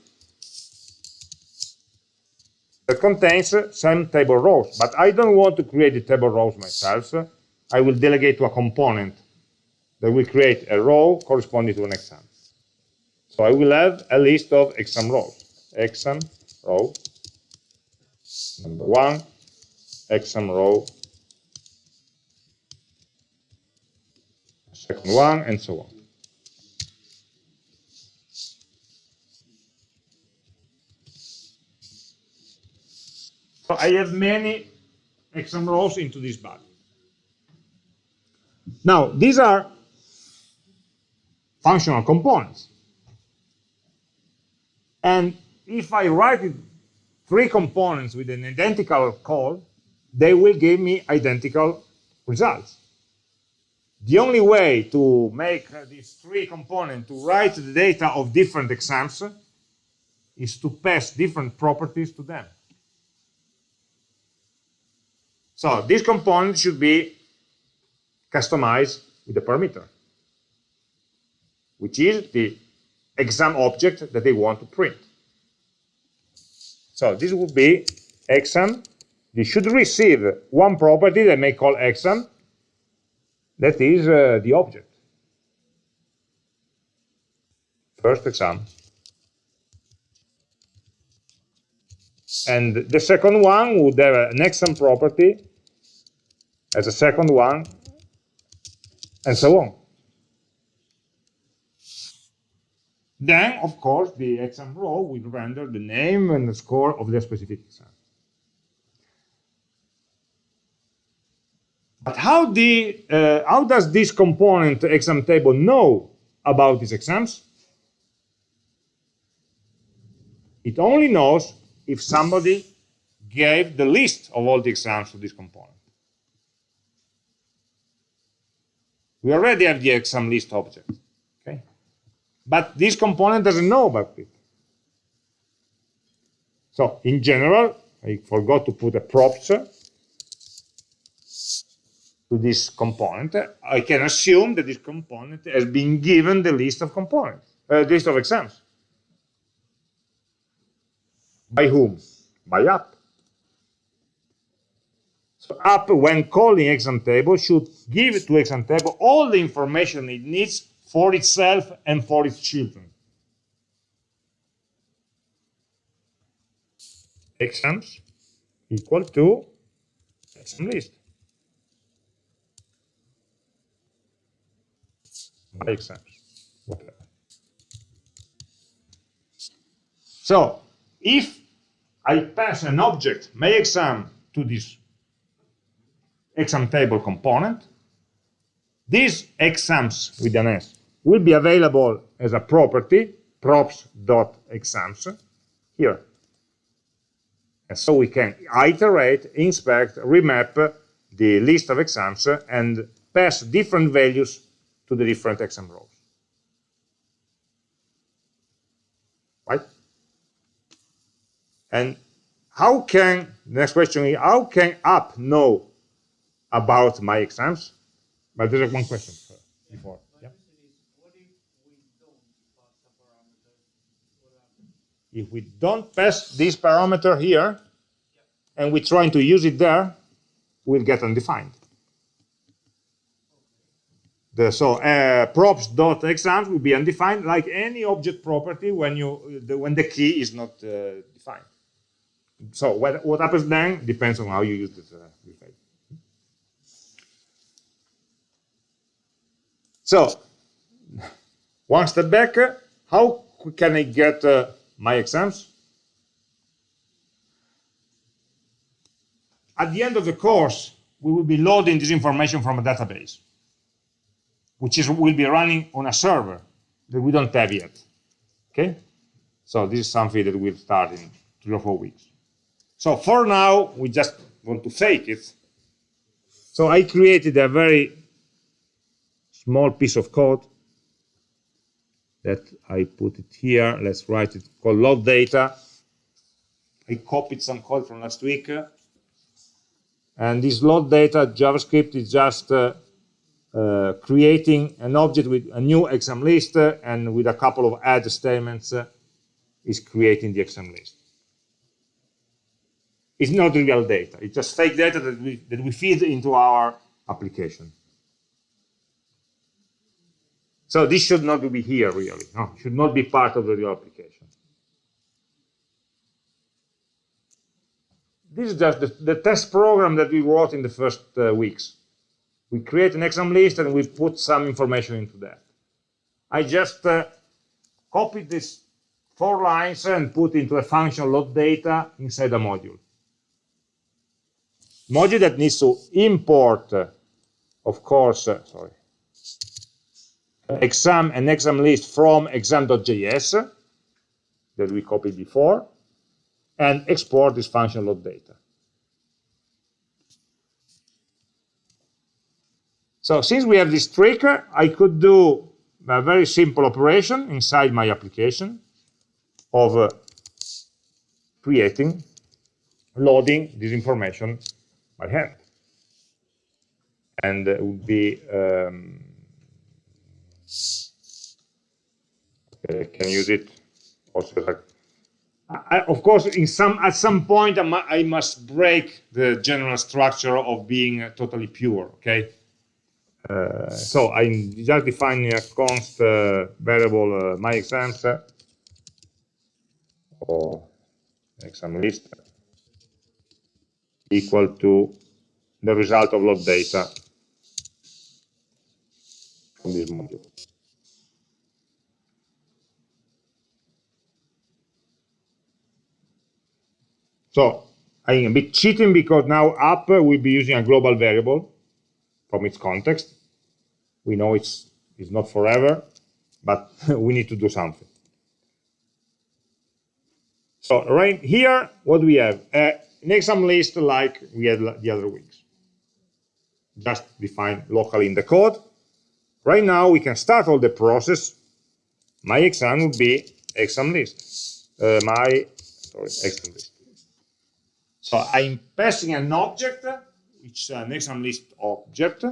that contains some table rows. But I don't want to create the table rows myself. I will delegate to a component that will create a row corresponding to an exam. So I will have a list of exam rows. Exam row number one, exam row second one, and so on. So I have many exam rows into this body. Now, these are functional components. And if I write three components with an identical call, they will give me identical results. The only way to make these three components to write the data of different exams is to pass different properties to them. So this component should be customized with the parameter, which is the exam object that they want to print. So this would be exam. You should receive one property that may call exam, that is uh, the object. First exam. And the second one would have an exam property as a second one, and so on. Then, of course, the exam row will render the name and the score of the specific exam. But how, the, uh, how does this component exam table know about these exams? It only knows if somebody gave the list of all the exams to this component. We already have the exam list object. Okay? But this component doesn't know about it. So in general, I forgot to put a props to this component. I can assume that this component has been given the list of components, uh, list of exams. By whom? By app. App, when calling exam table, should give to exam table all the information it needs for itself and for its children. Exams equal to exam list. By exams, whatever. So if I pass an object, my exam, to this exam table component, these exams with an S will be available as a property, props.exams, here. And so we can iterate, inspect, remap the list of exams and pass different values to the different exam rows. Right? And how can, next question is, how can app know about my exams? But there's one question before. Yeah. If we don't pass this parameter here, and we're trying to use it there, we'll get undefined. The, so uh, props.exams will be undefined like any object property when you the, when the key is not uh, defined. So what, what happens then depends on how you use this, uh, this So one step back, how can I get uh, my exams? At the end of the course, we will be loading this information from a database, which is will be running on a server that we don't have yet. Okay? So this is something that will start in three or four weeks. So for now, we just want to fake it. So I created a very small piece of code that I put it here. Let's write it called load data. I copied some code from last week. And this load data JavaScript is just uh, uh, creating an object with a new exam list uh, and with a couple of add statements uh, is creating the exam list. It's not real data. It's just fake data that we, that we feed into our application. So this should not be here, really. No, should not be part of the real application. This is just the, the test program that we wrote in the first uh, weeks. We create an exam list and we put some information into that. I just uh, copied these four lines and put into a function load data inside a module. Module that needs to import, uh, of course, uh, sorry, exam and exam list from exam.js that we copied before and export this function load data. So since we have this trick, I could do a very simple operation inside my application of uh, creating, loading this information by hand. And it would be um, I can use it also like I, of course in some at some point I, mu I, must break the general structure of being totally pure okay uh, so I'm just defining a const uh, variable uh, my exams uh, or exam list equal to the result of load data from this module. So I'm a bit cheating because now app will be using a global variable from its context. We know it's, it's not forever, but we need to do something. So right here, what we have? Uh, an exam list like we had the other weeks. Just define locally in the code right now we can start all the process. My exam would be exam list. Uh, my sorry, exam list. So I'm passing an object, which uh, is an exam list object,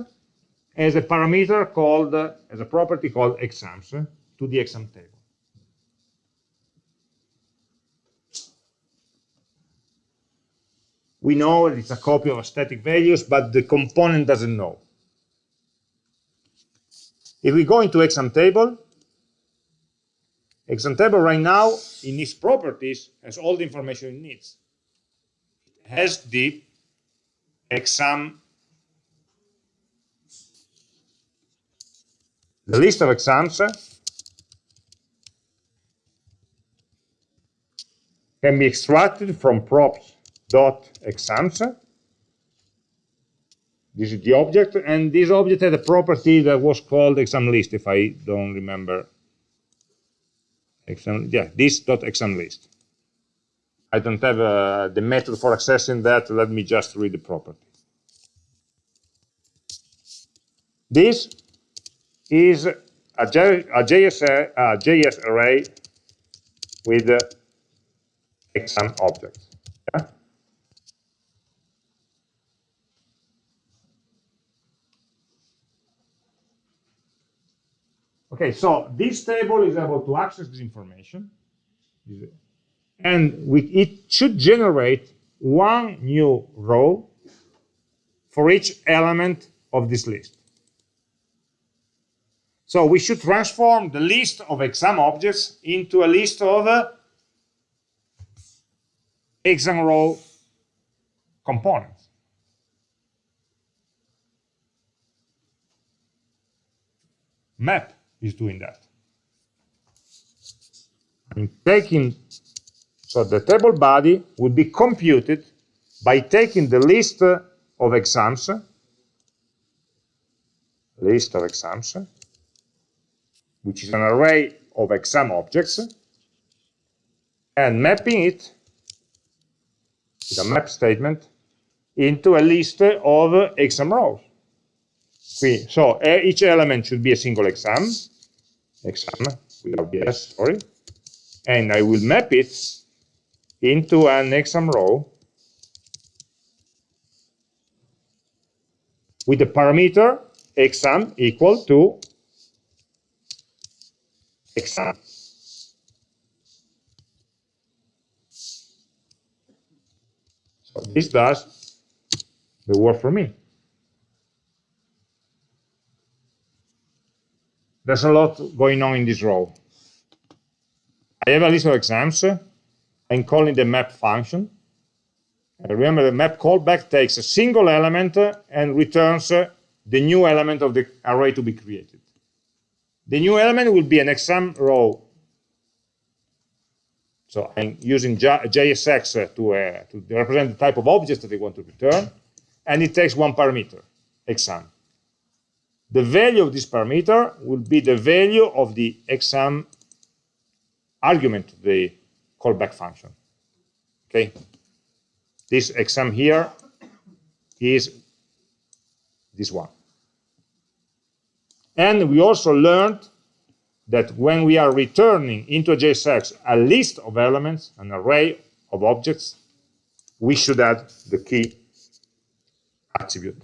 as a parameter called, as a property called exams to the exam table. We know it's a copy of static values, but the component doesn't know. If we go into exam table, exam table right now in its properties has all the information it needs. Has the exam, the list of exams uh, can be extracted from props dot exams. This is the object, and this object had a property that was called exam list, if I don't remember. Exam, yeah, this dot exam list. I don't have uh, the method for accessing that. Let me just read the property. This is a, J, a, JS, a JS array with uh, exam objects. Yeah? Okay, so this table is able to access this information, and we, it should generate one new row for each element of this list. So we should transform the list of exam objects into a list of uh, exam row components. Map is doing that. I'm taking, so the table body would be computed by taking the list of exams, list of exams, which is an array of exam objects, and mapping it with a map statement into a list of exam rows. So each element should be a single exam, exam without the s, sorry, and I will map it into an exam row with the parameter exam equal to exam. So this does the work for me. There's a lot going on in this row. I have a list of exams. I'm calling the map function. And remember, the map callback takes a single element uh, and returns uh, the new element of the array to be created. The new element will be an exam row. So I'm using JSX uh, to, uh, to represent the type of objects that I want to return. And it takes one parameter, exam. The value of this parameter will be the value of the exam argument the callback function. Okay, this exam here is this one. And we also learned that when we are returning into JSX a list of elements, an array of objects, we should add the key attribute.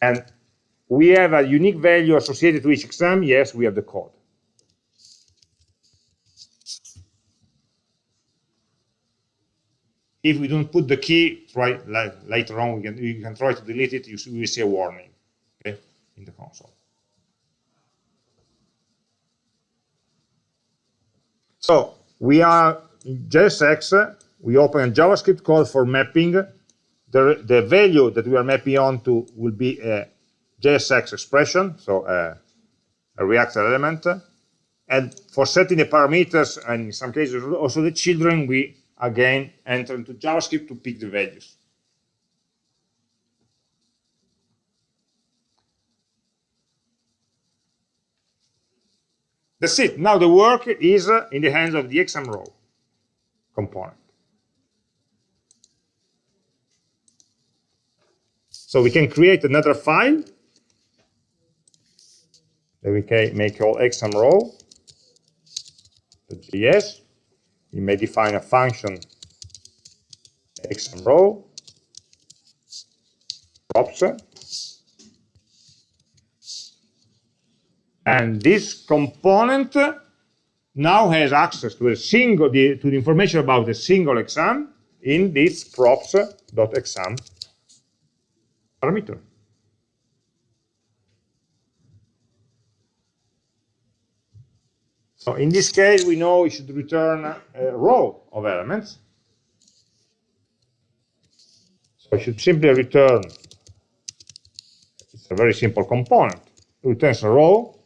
And we have a unique value associated to each exam. Yes, we have the code. If we don't put the key, try later on, we can, we can try to delete it, you will see a warning okay, in the console. So we are in JSX, we open a JavaScript code for mapping the, the value that we are mapping onto will be a JSX expression, so a, a React element. And for setting the parameters, and in some cases also the children, we again enter into JavaScript to pick the values. That's it. Now the work is uh, in the hands of the exam row component. So we can create another file that we can may call exam row, We may define a function exam row, props, and this component now has access to a single the, to the information about a single exam in this props.exam parameter. So in this case, we know we should return a row of elements. So I should simply return, it's a very simple component, it returns a row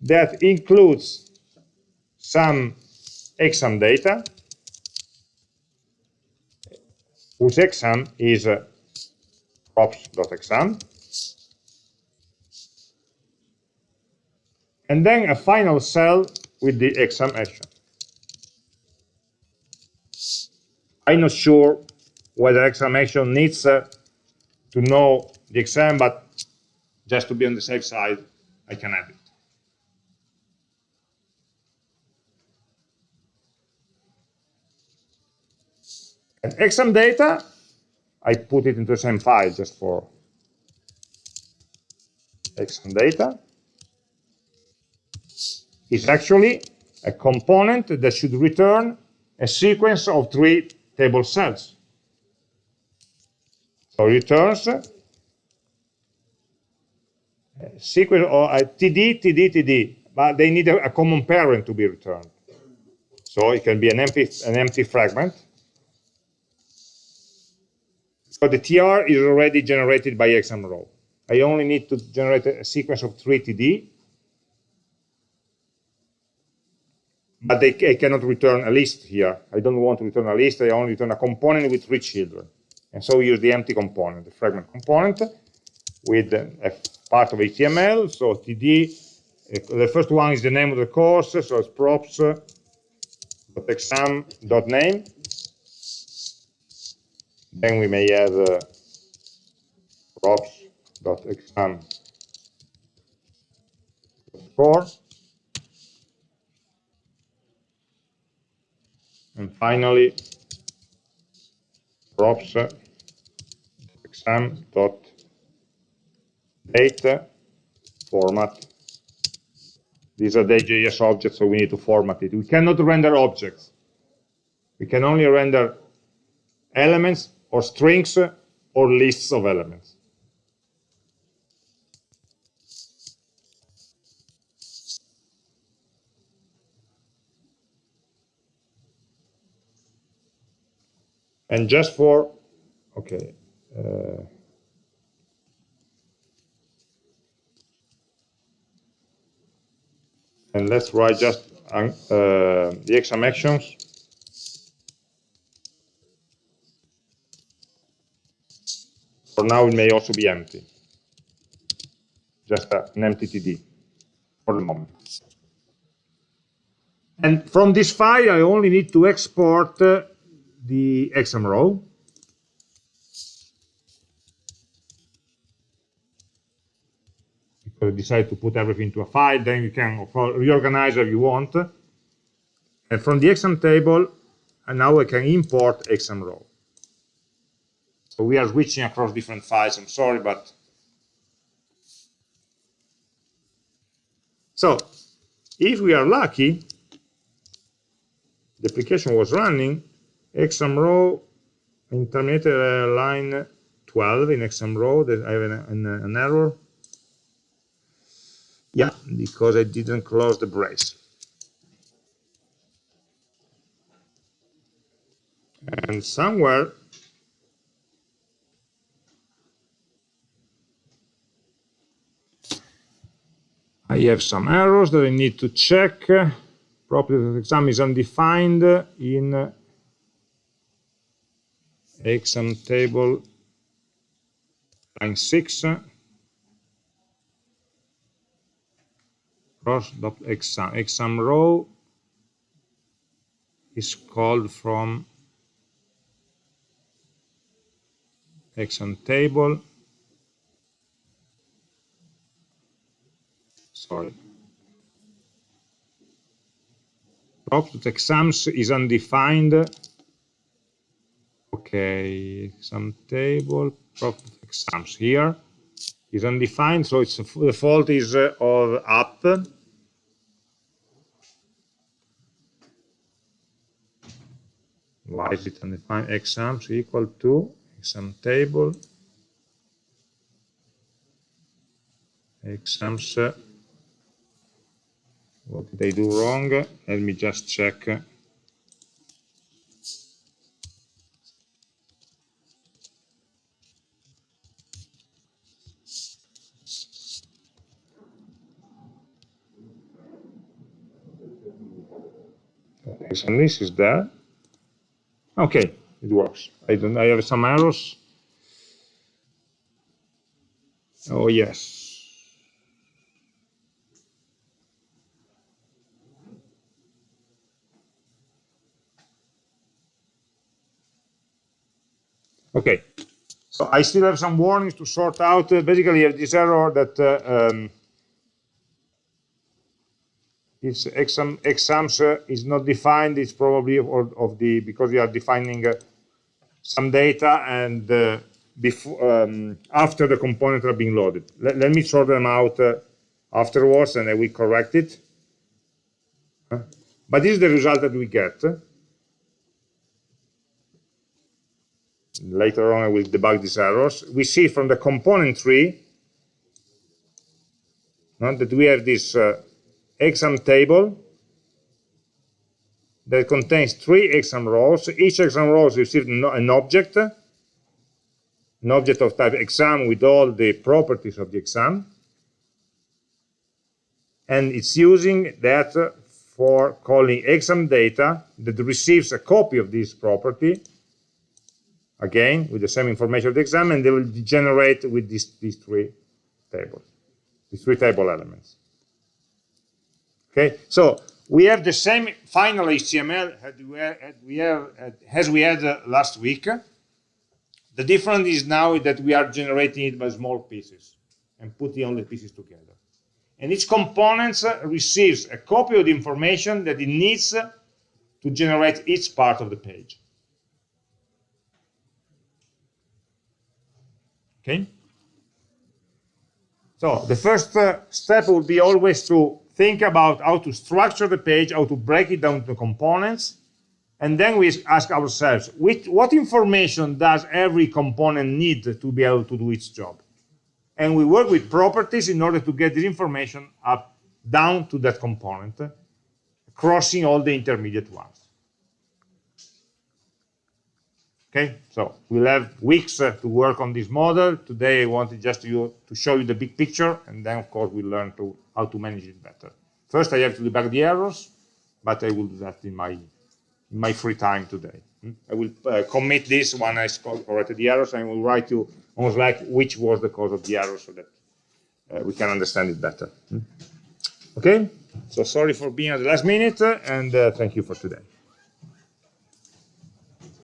that includes some exam data, whose exam is uh, props.exam, and then a final cell with the exam action. I'm not sure whether exam action needs uh, to know the exam, but just to be on the safe side, I can add it. And exam data, I put it into the same file just for exam data, is actually a component that should return a sequence of three table cells. So returns a sequence or a TD, TD, TD, but they need a, a common parent to be returned. So it can be an empty, an empty fragment but the TR is already generated by exam row. I only need to generate a sequence of three TD, but they, I cannot return a list here. I don't want to return a list, I only return a component with three children. And so we use the empty component, the fragment component, with a part of HTML, so TD, uh, the first one is the name of the course, so it's props.exam.name, then we may add uh, props.exam score. And finally, props exam dot date format. These are dayjs objects, so we need to format it. We cannot render objects. We can only render elements or strings or lists of elements. And just for, okay, uh, and let's write just uh, the exam actions For now, it may also be empty. Just an empty TD for the moment. And from this file, I only need to export uh, the exam row. Because I decide to put everything into a file, then you can reorganize if you want. And from the exam table, and now I can import exam row. So we are switching across different files, I'm sorry, but... So, if we are lucky, the application was running, exam row in terminated uh, line 12 in exam row, that I have an, an, an error. Yeah, because I didn't close the brace. And somewhere I have some errors that I need to check. Property of exam is undefined in exam table line 6 props dot exam. Exam row is called from exam table. Sorry. Dot exams is undefined. Okay, some table, prop.exams here is undefined, so it's the fault is uh, of app. Why is it undefined? Exams equal to exam table exams uh, what did do wrong let me just check exam this is there okay it works. I don't I have some errors. Oh yes. Okay, so I still have some warnings to sort out. Uh, basically, I have this error that uh, um, this exam, exams uh, is not defined. It's probably of, of the because we are defining uh, some data and uh, before um, after the components are being loaded. Let, let me sort them out uh, afterwards, and I will correct it. But this is the result that we get. later on I will debug these errors. We see from the component tree that we have this uh, exam table that contains three exam rows. Each exam row receives an object, an object of type exam with all the properties of the exam. And it's using that for calling exam data that receives a copy of this property again with the same information of the exam and they will generate with these, these three tables these three table elements okay so we have the same final HTML we have, as we had uh, last week. The difference is now that we are generating it by small pieces and putting all the pieces together. And each component uh, receives a copy of the information that it needs to generate each part of the page. Okay? So the first uh, step would be always to think about how to structure the page, how to break it down to components, and then we ask ourselves, which, what information does every component need to be able to do its job? And we work with properties in order to get this information up down to that component, crossing all the intermediate ones. Okay, so we'll have weeks uh, to work on this model. Today I wanted just to, to show you the big picture, and then of course we'll learn to, how to manage it better. First I have to debug the errors, but I will do that in my, in my free time today. Hmm? I will uh, commit this when I corrected the errors, and I will write you almost like which was the cause of the error so that uh, we can understand it better. Hmm? Okay, so sorry for being at the last minute, and uh, thank you for today.